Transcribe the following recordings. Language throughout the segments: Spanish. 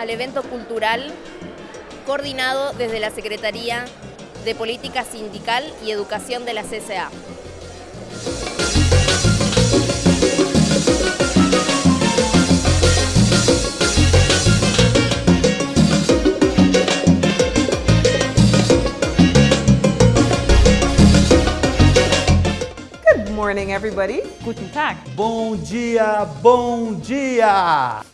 al evento cultural coordinado desde la Secretaría de Política Sindical y Educación de la CSA. Good morning, everybody. Guten Tag. Bom dia, bom dia!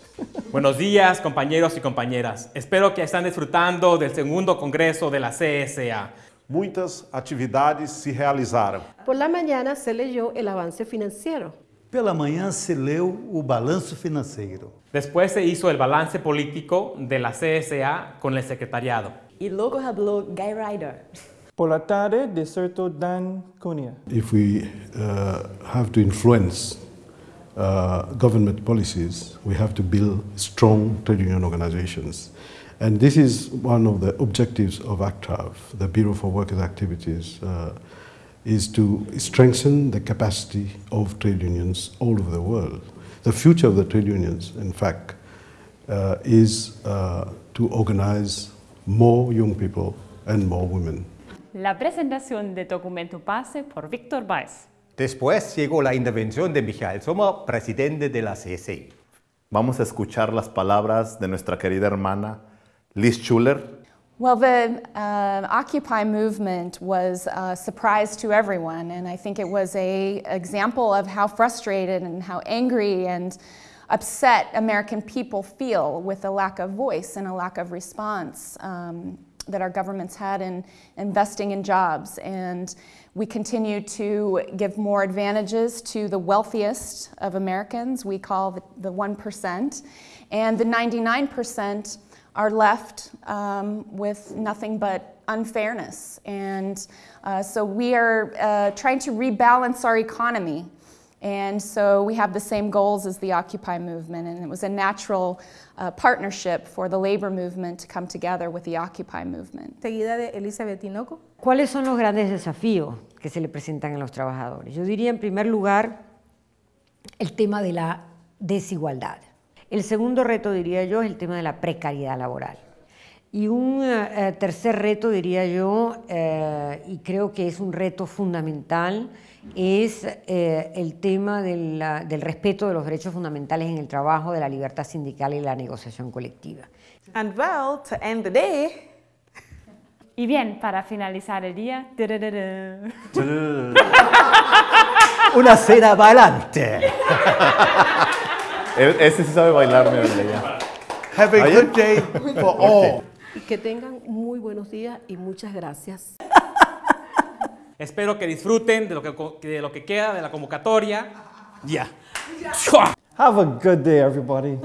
Buenos días, compañeros y compañeras. Espero que están disfrutando del segundo congreso de la CSA. Muitas atividades se realizaram. Por la mañana se leyó el avance financiero. Pela manhã se leu o balanço financeiro. Después se hizo el balance político de la CSA con el secretariado. Y luego habló Guy Ryder. Por la tarde, desertó Dan Cunha. if we uh, have to influence uh, government policies, we have to build strong trade union organizations. And this is one of the objectives of ACTAV, the Bureau for Workers' Activities, uh, is to strengthen the capacity of trade unions all over the world. The future of the trade unions, in fact, uh, is uh, to organize more young people and more women. La presentación de documento base por Víctor Weiss. Después llegó la intervención de Michael Sommer, presidente de la CSI. Vamos a escuchar las palabras de nuestra querida hermana Liz Schuller. Well, the uh, Occupy movement was a surprise to everyone, and I think it was a example of how frustrated and how angry and upset American people feel with a lack of voice and a lack of response um, that our governments had in investing in jobs. And we continue to give more advantages to the wealthiest of Americans, we call the, the 1%, and the 99% are left um, with nothing but unfairness. And uh, so we are uh, trying to rebalance our economy. And so we have the same goals as the Occupy movement, and it was a natural uh, partnership for the labor movement to come together with the Occupy movement. Seguida de Elizabeth Tinoco. ¿Cuáles son los grandes desafíos que se le presentan a los trabajadores? Yo diría en primer lugar el tema de la desigualdad. El segundo reto, diría yo, es el tema de la precariedad laboral. Y un eh, tercer reto, diría yo, eh, y creo que es un reto fundamental, es eh, el tema de la, del respeto de los derechos fundamentales en el trabajo, de la libertad sindical y la negociación colectiva. And well, to end the day, Y bien, para finalizar el día, Una cena bailante. E- Ese sí sabe bailar, mi ya. Have a good day for all. Y que tengan muy buenos días y muchas gracias. Espero que disfruten de lo que, de lo que queda de la convocatoria. Ya. Have a good day, everybody.